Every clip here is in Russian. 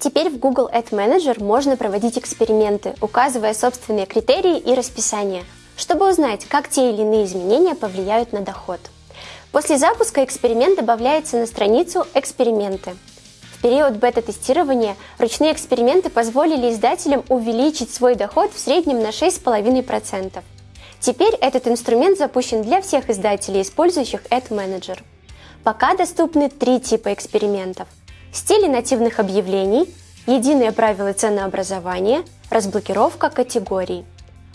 Теперь в Google Ad Manager можно проводить эксперименты, указывая собственные критерии и расписание, чтобы узнать, как те или иные изменения повлияют на доход. После запуска эксперимент добавляется на страницу «Эксперименты». В период бета-тестирования ручные эксперименты позволили издателям увеличить свой доход в среднем на 6,5%. Теперь этот инструмент запущен для всех издателей, использующих Ad Manager. Пока доступны три типа экспериментов. Стили нативных объявлений, единые правила ценообразования, разблокировка категорий.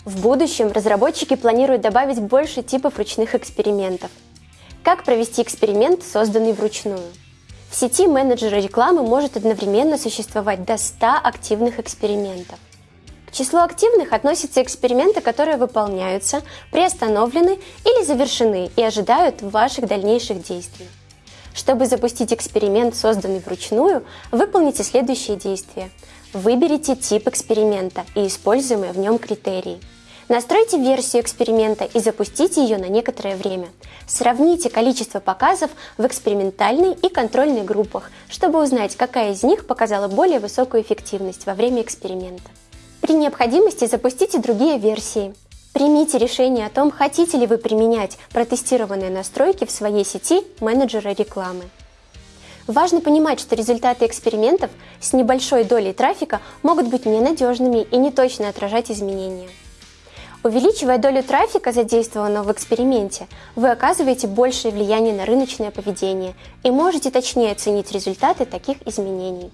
В будущем разработчики планируют добавить больше типов ручных экспериментов. Как провести эксперимент, созданный вручную? В сети менеджера рекламы может одновременно существовать до 100 активных экспериментов. К числу активных относятся эксперименты, которые выполняются, приостановлены или завершены и ожидают ваших дальнейших действий. Чтобы запустить эксперимент, созданный вручную, выполните следующие действия. Выберите тип эксперимента и используемые в нем критерии. Настройте версию эксперимента и запустите ее на некоторое время. Сравните количество показов в экспериментальной и контрольной группах, чтобы узнать, какая из них показала более высокую эффективность во время эксперимента. При необходимости запустите другие версии. Примите решение о том, хотите ли вы применять протестированные настройки в своей сети менеджера рекламы. Важно понимать, что результаты экспериментов с небольшой долей трафика могут быть ненадежными и не точно отражать изменения. Увеличивая долю трафика, задействованного в эксперименте, вы оказываете большее влияние на рыночное поведение и можете точнее оценить результаты таких изменений.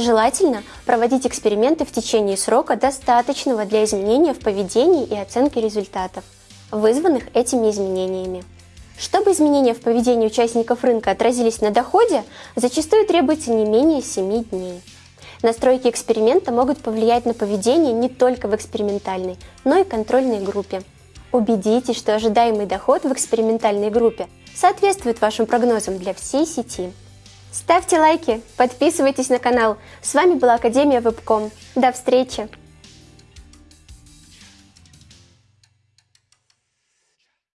Желательно проводить эксперименты в течение срока, достаточного для изменения в поведении и оценки результатов, вызванных этими изменениями. Чтобы изменения в поведении участников рынка отразились на доходе, зачастую требуется не менее 7 дней. Настройки эксперимента могут повлиять на поведение не только в экспериментальной, но и контрольной группе. Убедитесь, что ожидаемый доход в экспериментальной группе соответствует вашим прогнозам для всей сети. Ставьте лайки, подписывайтесь на канал. С вами была Академия Вебком. До встречи!